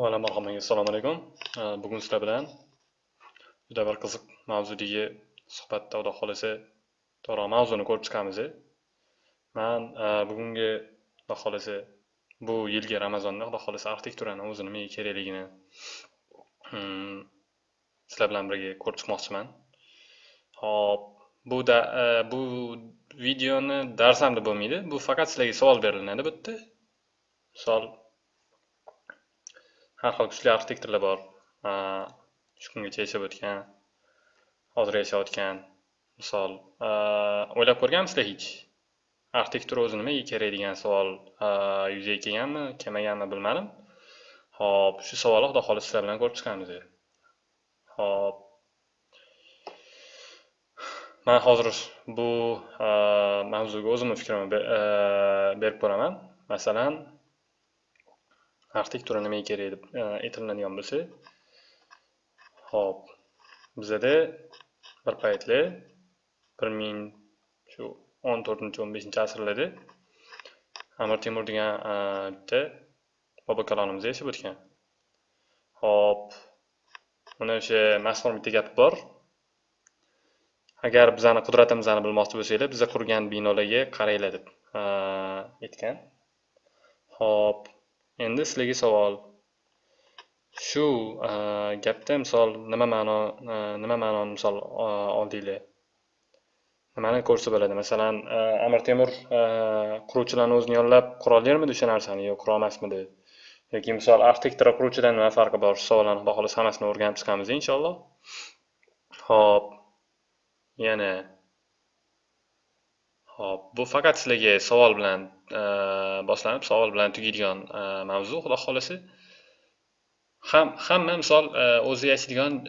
Avvalo marhamat, assalomu alaykum. Bugun sizlar bilan juda bir qiziq mavzudagi suhbatda Xudo xohlasa to'g'ri mavzuni ko'rib chiqamiz. Man bugungi Xudo xohlasa bu yilgi Ramazonda Xudo xohlasa arxitekturani o'zi nimaga kerakligini hmm, sizlar bilan birga ko'rib chiqmoqchiman. Hop, bu da bu videoni dars ham deb bo'lmaydi. Bu faqat sizlarga savol beriladi bitta. Misol har xil kuchli arxitektorlar bor. Shu kungacha yashab o'tgan hozir yashayotgan. Misol o'ylab ko'rganmisizlar hech? Arxitektura o'zi nimaga kerak degan savol yuzaga kelganmi kelmaganmi bilmadim. Ho'p shu savolni xudo xohlasa sizlar bilan ko'rib chiqamiz ho'p man hozir bu mavzuga o'zimni fikrimni berib ko'raman. Masalan arxitektura nimaga kerak deb e, aytilinadigan bo'lsa ho'p bizada bir paytlar bir ming shu o'n to'rtinchi o'n beshinchi asrlarda amir temur degan e, bitta bobokalonimiz yashab o'tgan. Ho'p uni o'sha mashhur bitta gap bor. Agar bizani qudratimizni bilmoqchi bo'lsanglar biza qurgan binolarga qaranglar deb e, aytgan. Ho'p. Endi sizlarga savol. Shu e, gapda misol nima ma'no e, nima ma'noni misol e, oldinglar? Nimani ko'rsa bo'ladi? Masalan amir temur quruvchilarni o'zini yollab qurolarmidi o'sha narsani yo qurolmasmidi? Yoki misol arxitektor quruvchidan nima farqi bor? Shu savollarni xudo xohlasa hammasini o'rganib chiqamiz inshaalloh. Ho'p. Yana. Xo'p, bu faqat sizlarga savol bilan Э, boshlanib, savol bilan tugaydigan э, mavzu, xudo xohlasa. Ham hamma misol э, o'zi yashaydigan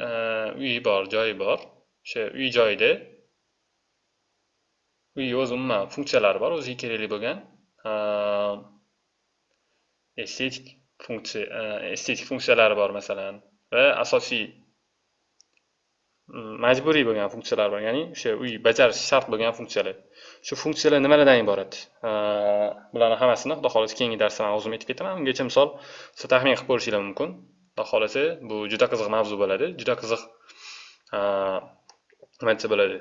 uyi bor, joyi bor. O'sha uy joyida uy o'zi umuman funksiyalari bor, o'ziga kerakli bo'lgan estetik funksiya estetik funksiyalari bor masalan va asosiy majburiy bo'lgan funksiyalar bor ya'ni o'sha uy bajarish shart bo'lgan funksiyalar. Shu funksiyalar nimalardan iborat? Bularni hammasini xudo xohlasa keyingi darsda man o'zim aytib ketaman. Ungacha misol siz taxmin qilib ko'rishinglar mumkin. Xudo xohlasa bu juda qiziq mavzu bo'ladi. Juda qiziq nima desa bo'ladi.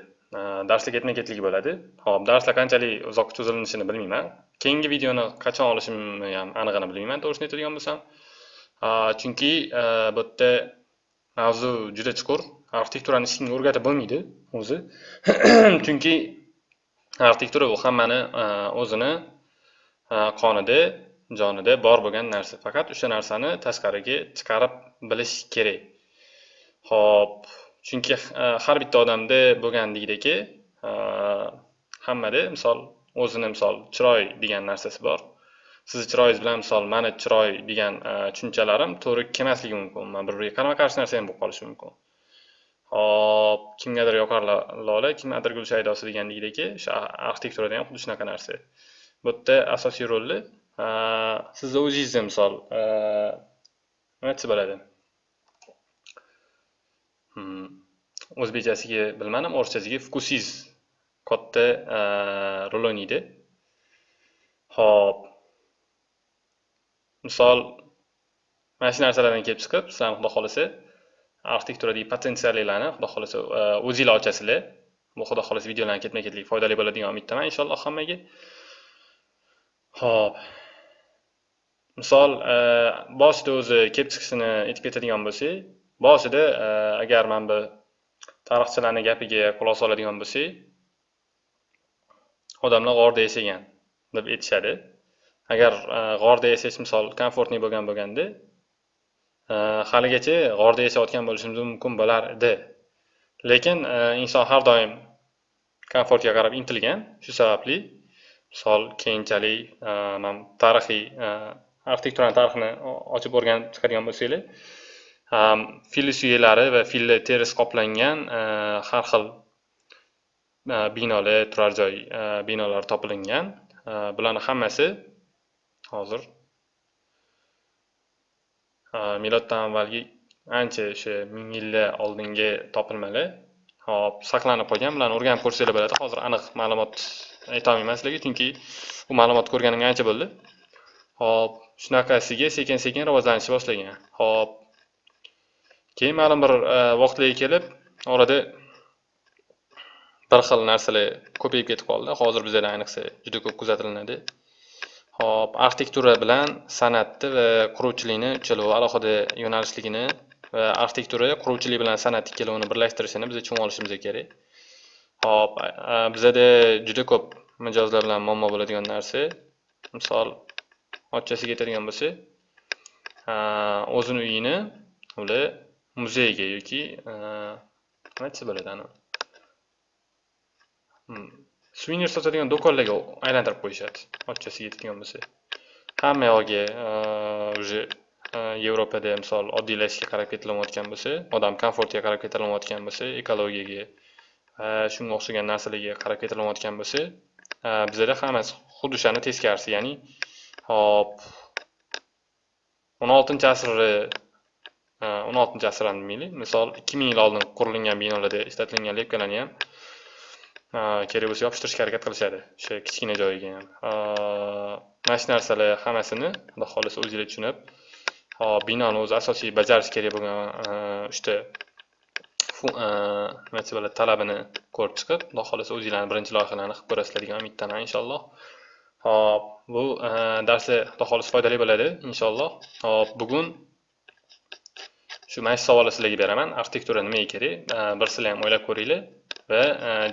Darslar ketma ketlik bo'ladi. Ho'p darslar qanchalik uzoq cho'zilishini bilmayman. Keyingi videoni qachon olishimni ham anig'ini bilmayman to'g'risini aytadigan bo'lsam. Chunki bu yerda mavzu juda chuqur. Arxitekturani hech kimga o'rgatib bo'lmaydi o'zi. Chunki arxitektura bu hammani e, o'zini e, qonida jonida bor bo'lgan narsa. Faqat o'sha narsani tashqariga chiqarib bilish kerak. Ho'p chunki e, har bitta odamda bo'lganligidagi hammada misol o'zini misol chiroy degan narsasi bor. Sizni chiroyingiz bilan misol mani chiroy degan tushunchalarim to'g'ri kelmasligi mumkin. Bir biriga qarama qarshi narsa ham bo'lib qolishi mumkin. Hop kimgadir yoqar lola kimgadir gul shaydosi degandekdeki o'sha arxitekturada ham xuddi shunaqa narsa. Bu yerda asosiy rolni sizni o'zingizni misol nima desa bo'ladi? Hmm, o'zbekchasiga bilmadim o'rischasiga vkusingiz katta rol o'ynaydi. Ho'p misol mana shu narsalardan kelib chiqib sizlarni xudo xohlasa Ah, arxitekturadagi potensiallarni xudo xohlasa uh, o'zinglar ochasizlar. Bu xudo xohlasa videolarni ketma ketlik foydali bo'ladi degan umiddaman inshaalloh hammaga. Ho'p misol uh, boshida o'zi kelib chiqishini aytib ketadigan bo'lsak boshida uh, agar mana bu tarixchilarni gapiga quloq soladigan bo'lsak odamlar g'orda yashagan deb aytishadi. Agar g'orda yashash misol komfortniy bo'lgan bo'lganda haligacha g'orda yashayotgan bo'lishimiz mumkin bo'lar edi lekin e, inson har doim komfortga qarab intilgan shu sababli misol keyinchalik e, tarixiy e, arxitekturani tarixini ochib o'rganib chiqadigan bo'lsanglar e, fil suyaklari va filni terisi qoplangan har xil binolar turar joy binolari topilingan bularni hammasi hozir miloddan avvalgi ancha o'sha ming yillar oldingi topilmalar hop saqlanib qolgan bularni o'rganib ko'rsanglar bo'ladi. Hozir aniq ma'lumot aytolmayman sizlarga chunki bu ma'lumotni ko'rganimga ancha bo'ldi. Hop shunaqasiga sekin sekin rivojlanishni boshlagan. Ho'p keyin ma'lum bir e, vaqtlarga kelib orada bir xil narsalar ko'payib ketib qoldi. Hozir bizada ayniqsa juda ko'p kuzatilinadi hop arxitektura bilan san'atni va quruvchilikni uchalovi alohida yo'nalishligini va arxitektura quruvchilik bilan san'at ikkalovini birlashtirishini biz tushunib olishimiz kerak. Hop bizada juda ko'p mijozlar bilan muammo bo'ladigan narsa. Misol ochchasiga aytadigan bo'lsa o'zini uyini ular muzeyga yoki nima desa bo'ladi ani hmm. Suvenir sotadigan do'konlarga aylantirib qo'yishadi. Ochchasiga aytadigan bo'lsa. Hamma yog'iga уже yevropada misol oddiylashishga qarab ketilayotgan bo'lsa odam komfortiga qarab ketilayotgan bo'lsa ekologiyaga shunga o'xshagan narsalarga qarab ketilayotgan bo'lsa bizada hammasi xuddi o'shani teskarisi ya'ni hop o'n oltinchi asrni o'n oltinchi asr ham demaylik misol ikki ming yil oldin qurilgan binolarda ishlatilgan lepkalarni ham kerak bo'lsa yopishtirishga harakat qilishadi. O'sha kichkina joyiga ham. Mana shu narsalar hammasini xudo xohlasa o'zinglar tushunib hop binoni o'zi asosiy bajarish kerak bo'lgan uchta nima desa bo'ladi talabini ko'rib chiqib xudo xohlasa o'zinglarni birinchi loyihalarni qilib ko'rasizlar degan umiddaman inshaalloh. Hop bu darslar xudo xohlasa foydali bo'ladi inshaalloh. Hop bugun shu mana shu savolni sizlarga beraman. Arxitektura nimaga kerak? Bir sizlar ham o'ylab ko'ringlar. Va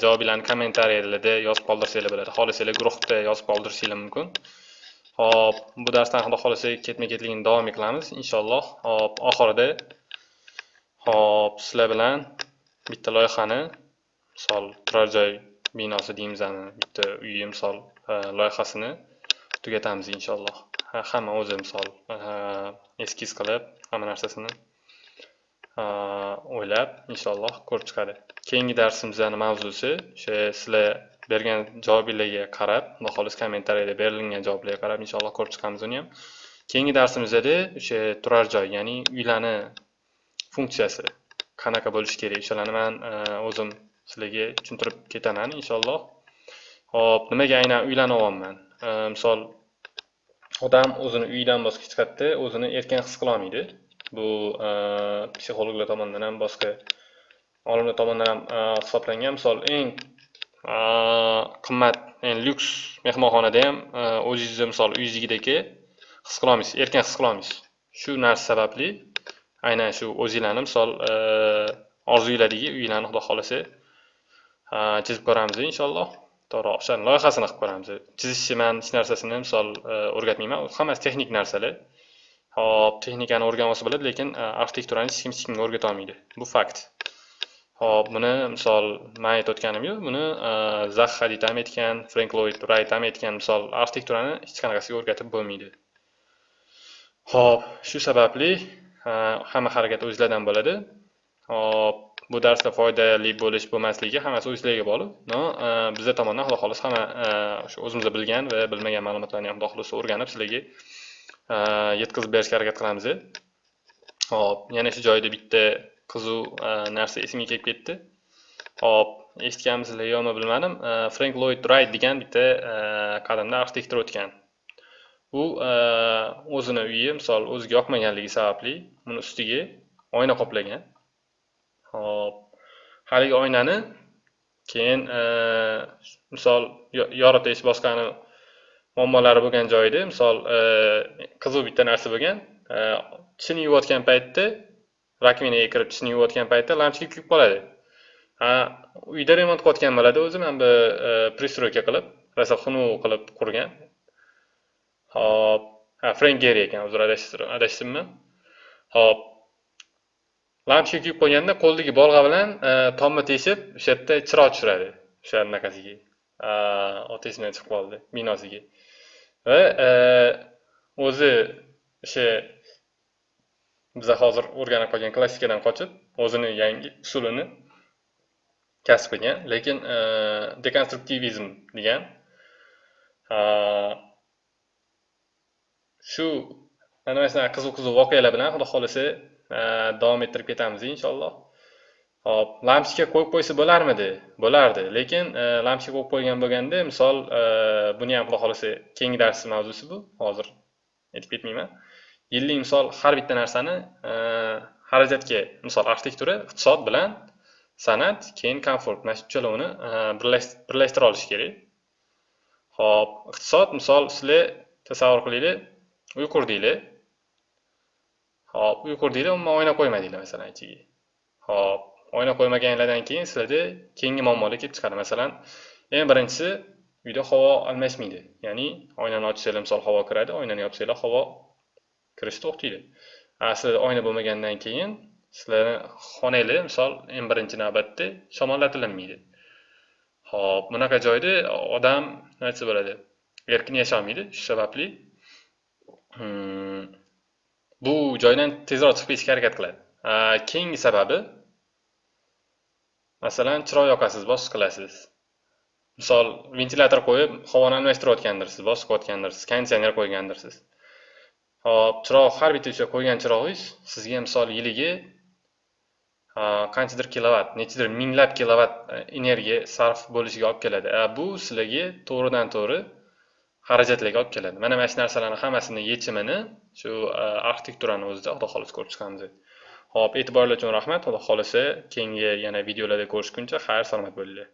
javobinglarni kommentariyalarda yozib qoldirsanglar bo'ladi. Xohlasanglar guruhda yozib qoldirishinglar mumkin. Hop bu darsdan xudo xohlasa ketma ketligini davom qilamiz inshaalloh. Hop oxirida hop sizlar bilan bitta loyihani misol turar joy binosi deymiz bitta uyi misol e, loyihasini tugatamiz inshaalloh. Hamma o'zi misol e, eskiz qilib hamma narsasini e, o'ylab inshaalloh ko'rib chiqadi. Keyingi darsimizni mavzusi o'sha sizlar bergan javobinglarga qarab xudo kommentariyada berilgan javoblarga qarab inshaalloh ko'rib chiqamiz uni ham. Keyingi darsimizda o'sha turar joy ya'ni uylarni funksiyasi qanaqa bo'lishi kerak o'shalarni man e, o'zim sizlarga tushuntirib ketaman inshaalloh. Ho'p nimaga aynan uylarni olyapman e, misol odam o'zini uyidan boshqa hech qayerda o'zini erkin his qilolmaydi bu e, psixologlar tomonidan ham boshqa olimlar tomonidan ham hisoblangan. Misol eng e, qimmat eng lyuks mehmonxonada ham e, o'zingizni misol uyingizdagidek his qilolmaysiz erkin his qilolmaysiz shu narsa sababli aynan shu o'zinglarni misol orzuinglardagi uyinglarni xudo xohlasa chizib ko'ramiz inshaalloh. To'g'ri o'shani loyihasini qilib ko'ramiz. Chizishni man hech narsasini misol o'rgatmayman. Hammasi texnik narsalar. Hop texnikani o'rganib olsa bo'ladi lekin arxitekturani hech kim hech kimga o'rgatolmaydi bu fakt. Hop buni misol man aytayotganim yo'q buni e, zax hadid ham aytgan Frank loyd rayt ham aytgan. Misol arxitekturani hech qanaqasiga o'rgatib bo'lmaydi. Hop shu sababli e, hamma harakat o'zinglardan bo'ladi. Hop bu darsda foydali bo'lish bo'lmasligi hammasi o'zinglarga bog'liq. No e, bizlar tomonidan xudo xohlasa hamma o'sha o'zimizda bilgan va bilmagan ma'lumotlarni ham xudo xohlasa o'rganib sizlarga yetkazib berishga harakat qilamiz. Hop yana shu joyda bitta qiziq e, narsa esimga kelib ketdi. Hop eshitganmisizlar yo'qmi bilmadim. E, Frank loyd rayt degan bitta e, qadimda arxitektor o'tgan. U o'zini uyi misol o'ziga yoqmaganligi sababli uni ustiga oyna qoplagan. Hop haligi oynani keyin misol yoritish boshqani muammolari bo'lgan joyda misol qiziq bitta narsa bo'lgan tishini yuvayotgan paytda rakminaga kirib tishini yuvayotgan paytda lampochka kuyib qoladi uyda remont qilayotgan bo'ladi o'zi mana bu e, пристройка qilib rasaxunu qilib qurgan. Hop ha frenk geri ekan uzr adashibman hop. Lampochka kuyib qo'yganda qo'lidagi bolg'a bilan e, tomni teshib o'sha yerda chiroq tushiradi. O'sha anaqasiga oti esimdan chiqib qoldi binosiga. Va e, o'zi o'sha biza hozir o'rganib qolgan klassikadan qochib o'zini yangi usulini kasb qilgan lekin e, dekonstruktivizm degan e, shu mana shunaqa qiziq qiziq voqealar bilan xudo xohlasa e, davom ettirib ketamiz inshaalloh. Hop lampochka qo'yib qo'ysa bo'larmidi? Bo'lardi lekin lampochka qo'yib qo'ygan bo'lganda misol buni ham xudo xohlasa keyingi dars mavzusi bu hozir aytib ketmayman. Yillik misol har bitta narsani e, xarajatga misol arxitektura iqtisod bilan san'at keyin komfort. Mana shu uchalovini e, birlashtira olish kerak. Ho'p iqtisod misol sizlar tasavvur qilinglar uy qurdinglar hop uy qurdinglar umuman oyna qo'ymadinglar masalan ichiga hop oyna qo'ymaganinglardan keyin sizlarda keyingi muammolar kelib chiqadi. Masalan eng birinchisi uyda havo almashmaydi. Ya'ni oynani ochsanglar misol havo kiradi oynani yopsanglar havo kirishni to'xtaydi. Aslida oyna bo'lmagandan keyin sizlarni xonanglar misol eng birinchi navbatda shamollatilinmaydi ho'p bunaqa joyda odam nima desa bo'ladi? Erkin yasholmaydi shu sababli hmm, bu joydan tezroq chiqib ketishga harakat qiladi. Keyingi sababi masalan chiroq yoqasiz bosiq qilasiz. Misol ventilyator qo'yib havoni almashtirayotgandirsiz bosiqayotgandirsiz konditsioner qo'ygandirsiz. Hop chiroq har bitta o'sha qo'ygan chirog'ingiz sizga misol yiliga qanchadir kilovatt, nechadir minglab kilovatt e, energiya sarf bo'lishiga olib keladi. Bu sizlarga to'g'ridan to'g'ri xarajatlarga olib keladi. Mana mana shu narsalarni hammasini yechimini shu e, arxitekturani o'zida xudo xohlasa ko'rib chiqamiz ho'p e'tiboringlar uchun rahmat. Xudo xohlasa keyingi yana videolarda ko'rishguncha xayr salomat bo'linglar.